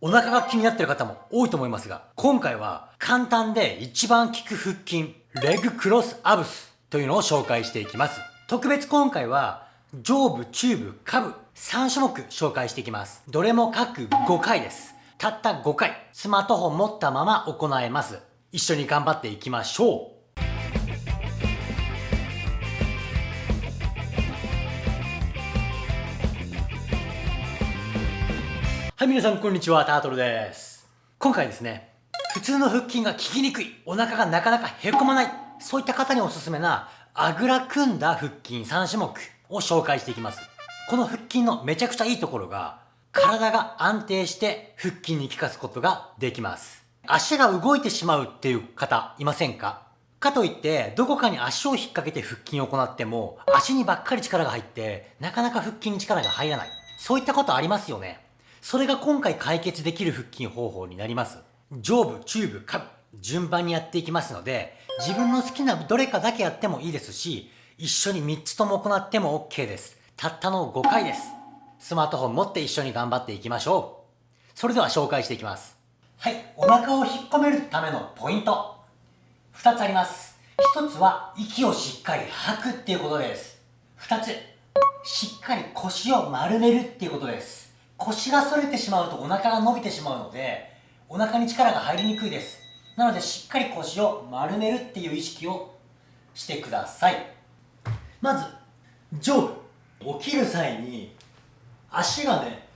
お腹が気になってる方も多いと思いますが、今回は簡単で一番効く腹筋、レグクロスアブスというのを紹介していきます。特別今回は上部、中部、下部3種目紹介していきます。どれも各5回です。たった5回、スマートフォン持ったまま行えます。一緒に頑張っていきましょう。はい、皆さんこんにちは、タートルです。今回ですね、普通の腹筋が効きにくい、お腹がなかなかへこまない、そういった方におすすめな、あぐら組んだ腹筋3種目を紹介していきます。この腹筋のめちゃくちゃいいところが、体が安定して腹筋に効かすことができます。足が動いてしまうっていう方いませんか？かといって、どこかに足を引っ掛けて腹筋を行っても、足にばっかり力が入って、なかなか腹筋に力が入らない。そういったことありますよね。それが今回解決できる腹筋方法になります。上部、中部、下部、順番にやっていきますので、自分の好きなどれかだけやってもいいですし、一緒に3つとも行っても OK です。たったの5回です。スマートフォン持って一緒に頑張っていきましょう。それでは紹介していきます。はい、お腹を引っ込めるためのポイント。2つあります。1つは息をしっかり吐くっていうことです。2つ、しっかり腰を丸めるっていうことです。腰が反れてしまうとお腹が伸びてしまうのでお腹に力が入りにくいです。なのでしっかり腰を丸めるっていう意識をしてください。まず上部。起きる際に足がね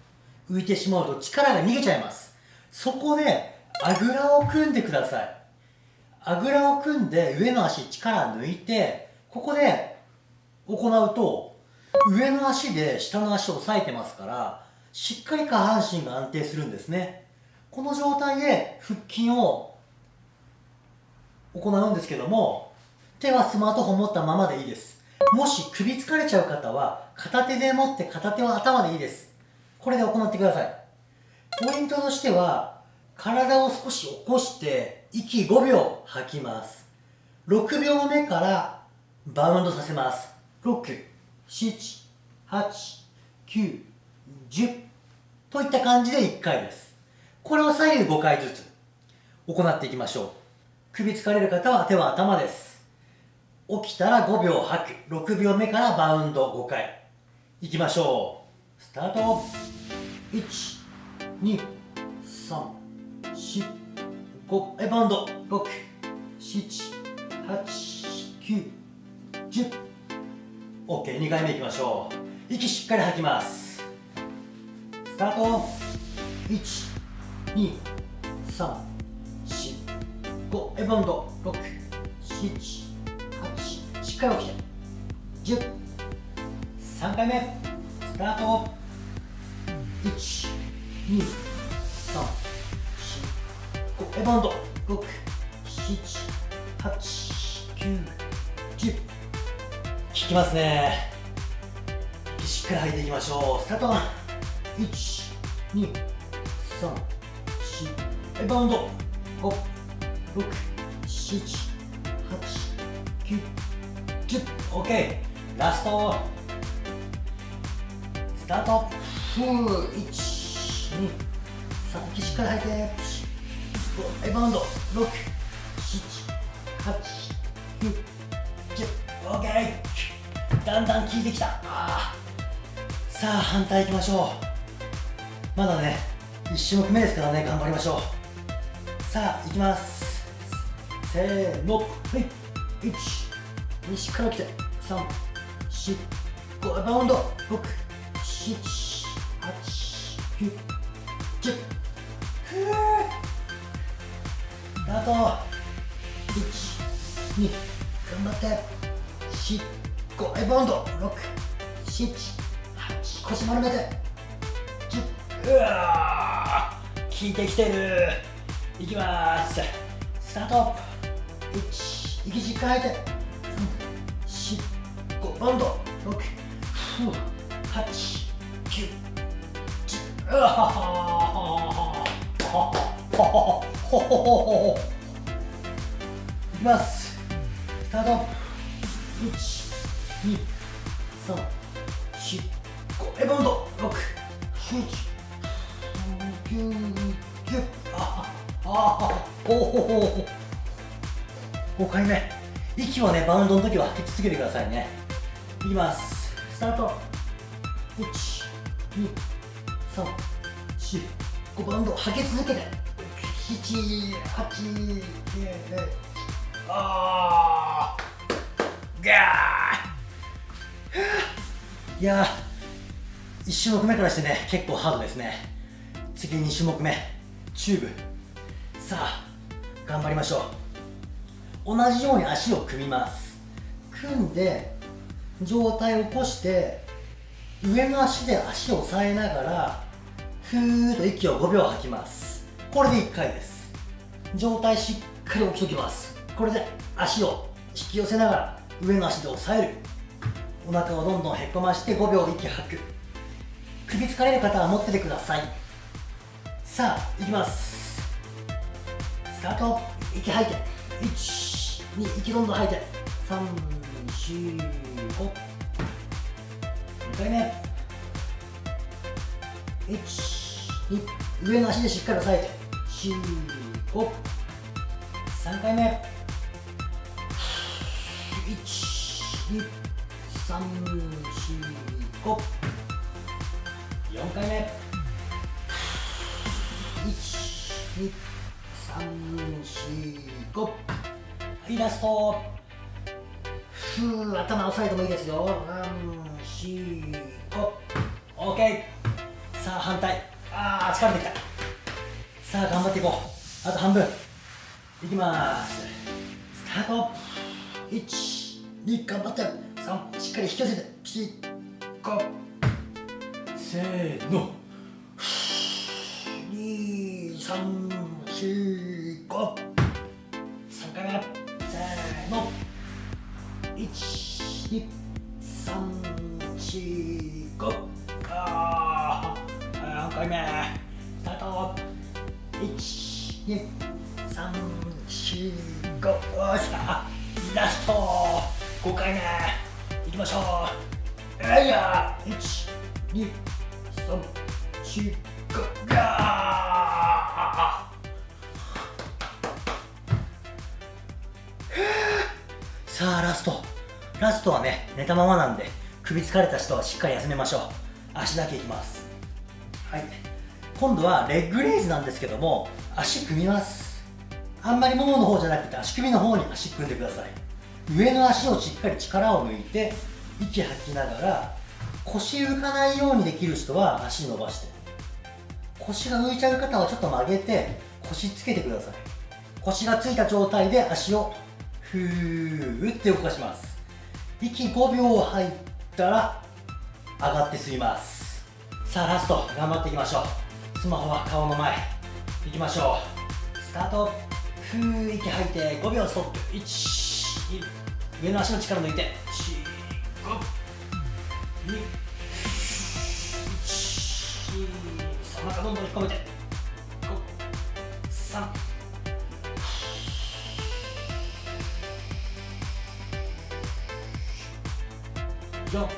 浮いてしまうと力が逃げちゃいます。そこであぐらを組んでください。あぐらを組んで上の足力抜いてここで行うと上の足で下の足を押さえてますからしっかり下半身が安定するんですね。この状態で腹筋を行うんですけども手はスマートフォン持ったままでいいです。もし首疲れちゃう方は片手で持って片手は頭でいいです。これで行ってください。ポイントとしては体を少し起こして息5秒吐きます。6秒目からバウンドさせます。6 7 8 9 10といった感じで1回です。これを左右5回ずつ行っていきましょう。首疲れる方は手は頭です。起きたら5秒吐く。6秒目からバウンド5回。いきましょう。スタート。1 2 3 4 5えバウンド6 7 8 9 10 OK2 回目いきましょう。息しっかり吐きます。タート12345エバンド678しっかり起きて103回目スタート12345エバンド6789100効きますねしっかり吐いていきましょうスタート1 2 3 4バウンド。5 6 7 8 9 10 OK ラスト。スタート。ふう1 2 3しっかり吐いて5バウンド。6 7 8 9 10 OK だんだん効いてきた。さあ反対いきましょう。まだね1種目目ですからね頑張りましょう。さあいきます。せーの。はい。1 2しっかり来て。3 4 5バウンド。6 7 8 9 10ふー。スタート1 2頑張って。4 5バウンド。6 7 8腰丸めて。うわ効いてきてる。いきます。スタート。1息しっかり吐いて3 4 5バウンド6 8 9 10うわいきますスタート1 2 3 4 5エバウンド6 7 9 10ああおお5回目息をねバウンドの時は吐き続けてくださいねいきますスタート12345バウンド吐き続けて789あーガーいやー1種目目からしてね結構ハードですね次2種目目。チューブ。さあ頑張りましょう。同じように足を組みます。組んで上体を起こして上の足で足を押さえながらふーっと息を5秒吐きます。これで1回です。上体しっかり起きときます。これで足を引き寄せながら上の足で押さえる。お腹をどんどんへこまして5秒息吐く。首疲れる方は持っててください。さあいきますスタート。息吐いて12息どんどん吐いて345 2回目12上の足でしっかり押さえて453回目12345 4回目12345はいラストふー頭押さえてもいいですよ345 OK さあ反対あー疲れてきたさあ頑張っていこうあと半分いきますスタート12頑張って3しっかり引き寄せて45せーの2345 3回目せーの。12345ああ4回目。スタート。12345よっしゃラスト。5回目。いきましょう。えいや。12345ガーさあラスト。ラストはね寝たままなんで首疲れた人はしっかり休めましょう。足だけいきます。はい。今度はレッグレイズなんですけども足組みます。あんまりももの方じゃなくて足首の方に足組んでください。上の足をしっかり力を抜いて息吐きながら腰浮かないようにできる人は足伸ばして。腰が浮いちゃう方はちょっと曲げて腰つけてください。腰がついた状態で足をふーって動かします。息5秒入ったら上がって吸います。さあラスト頑張っていきましょう。スマホは顔の前。いきましょう。スタート。ふー息吐いて5秒ストップ。1上の足の力抜いて。4 5 2 1お腹どんどん引っ込めて53 4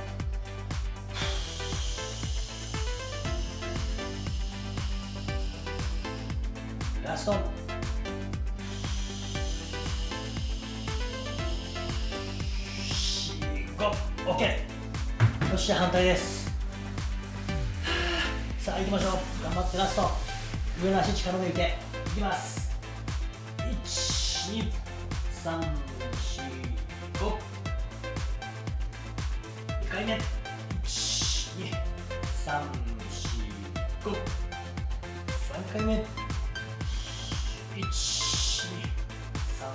ラスト。5 OK よっしゃ反対です。さあ行きましょう。頑張ってラスト。上の足力抜いて。いきます。1 2 3 4 5回目。1 2 3 4 5 3回目。1 2 3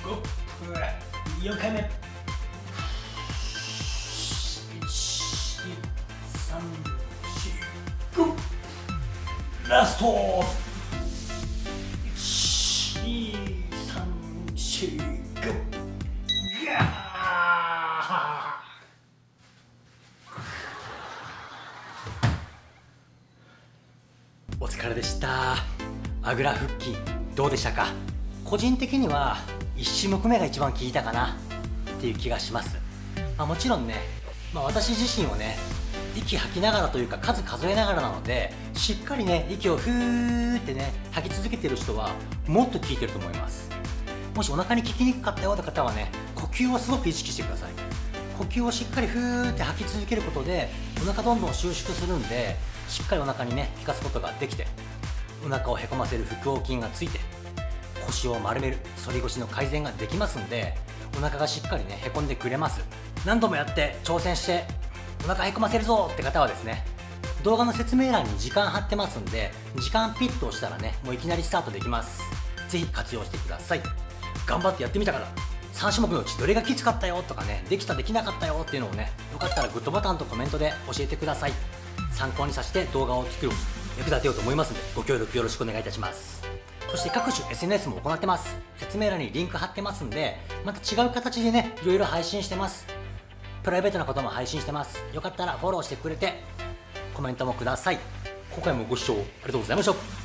4 5 4回目。1 2 3 4 5ラストれでした。あぐら腹筋どうでしたか？個人的には1種目目が一番効いたかなっていう気がします、まあ、もちろんね、まあ、私自身をね息吐きながらというか数数えながらなのでしっかりね息をふーってね吐き続けてる人はもっと効いてると思います。もしお腹に効きにくかったような方はね呼吸をすごく意識してください。呼吸をしっかりふーって吐き続けることでお腹どんどん収縮するんでしっかりお腹にね効かすことができてお腹をへこませる腹横筋がついて腰を丸める反り腰の改善ができますんでお腹がしっかりねへこんでくれます。何度もやって挑戦してお腹へこませるぞって方はですね動画の説明欄に時間貼ってますんで時間ピッと押したらねもういきなりスタートできます。ぜひ活用してください。頑張ってやってみたから3種目のうちどれがきつかったよとかねできたできなかったよっていうのをねよかったらグッドボタンとコメントで教えてください。参考にさせて動画を作る役立てようと思いますのでご協力よろしくお願いいたします。そして各種 SNS も行ってます。説明欄にリンク貼ってますんでまた違う形でねいろいろ配信してます。プライベートなことも配信してます。よかったらフォローしてくれてコメントもください。今回もご視聴ありがとうございました。